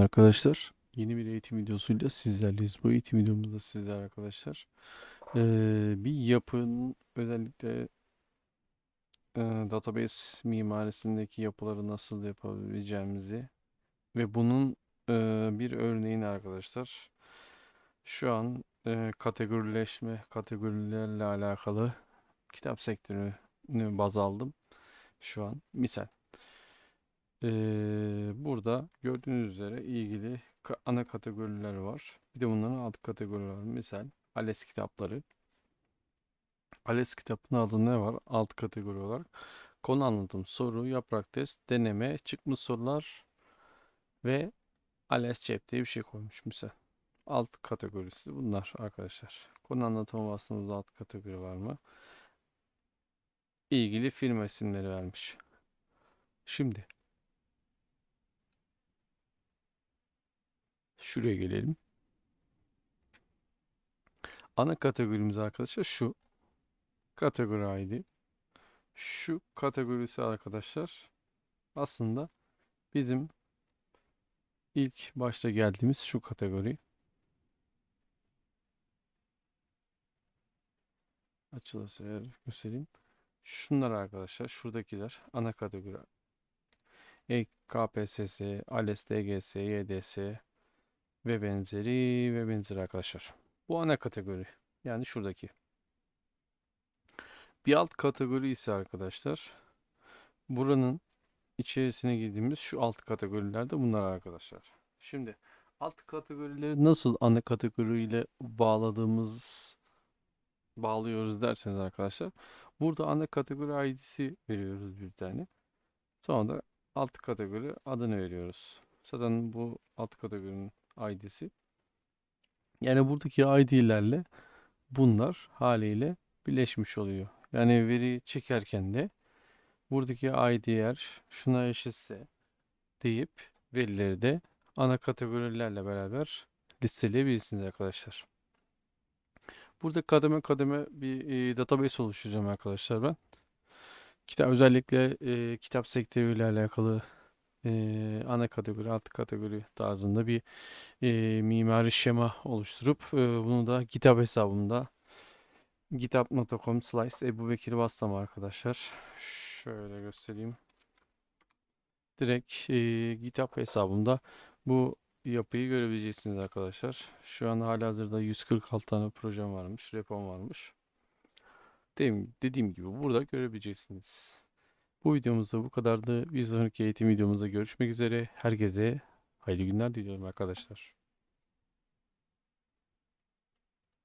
arkadaşlar. Yeni bir eğitim videosuyla sizlerleyiz. Bu eğitim videomuzda sizler arkadaşlar eee, bir yapının özellikle eee, database mimarisindeki yapıları nasıl yapabileceğimizi ve bunun eee, bir örneğini arkadaşlar şu an eee, kategorileşme kategorilerle alakalı kitap sektörünü baz aldım şu an misal. Ee, burada gördüğünüz üzere ilgili ana kategoriler var. Bir de bunların alt kategorileri var. Misal ALES kitapları. ALES kitabının adı ne var? Alt kategori olarak. Konu anlatım, soru, yaprak test, deneme, çıkmış sorular ve ALES cep diye bir şey koymuş misal. Alt kategorisi bunlar arkadaşlar. Konu anlatımı bastığımızda alt kategori var mı? İlgili film isimleri vermiş. Şimdi Şuraya gelelim. Ana kategorimiz arkadaşlar şu. Kategori ID. Şu kategorisi arkadaşlar aslında bizim ilk başta geldiğimiz şu kategori. Açılırsa eğer göstereyim. Şunlar arkadaşlar şuradakiler ana kategori. E, KPSS, ALES, DGS, YDS, ve benzeri ve benzeri arkadaşlar. Bu ana kategori. Yani şuradaki. Bir alt kategori ise arkadaşlar buranın içerisine girdiğimiz şu alt kategorilerde bunlar arkadaşlar. Şimdi alt kategorileri nasıl ana kategoriyle bağladığımız bağlıyoruz derseniz arkadaşlar burada ana kategori ID'si veriyoruz bir tane. Sonra da alt kategori adını veriyoruz. Zaten bu alt kategorinin ID'si. Yani buradaki ID'lerle bunlar haliyle birleşmiş oluyor. Yani veri çekerken de buradaki ID eğer şuna eşitse deyip verileri de ana kategorilerle beraber listeleyebilirsiniz arkadaşlar. Burada kademe kademe bir e, database oluşturacağım arkadaşlar ben. Kitap özellikle e, kitap sektörüyle alakalı e, ana kategori, alt kategori tarzında bir e, mimari şema oluşturup e, bunu da GitHub hesabımda github.com slice Ebu Bekir arkadaşlar. Şöyle göstereyim. Direkt e, GitHub hesabımda bu yapıyı görebileceksiniz arkadaşlar. Şu an halihazırda 146 tane projem varmış, repom varmış. Dediğim, dediğim gibi burada görebileceksiniz. Bu videomuzda bu kadardı. Bir sonraki eğitim videomuzda görüşmek üzere. Herkese hayırlı günler diliyorum arkadaşlar.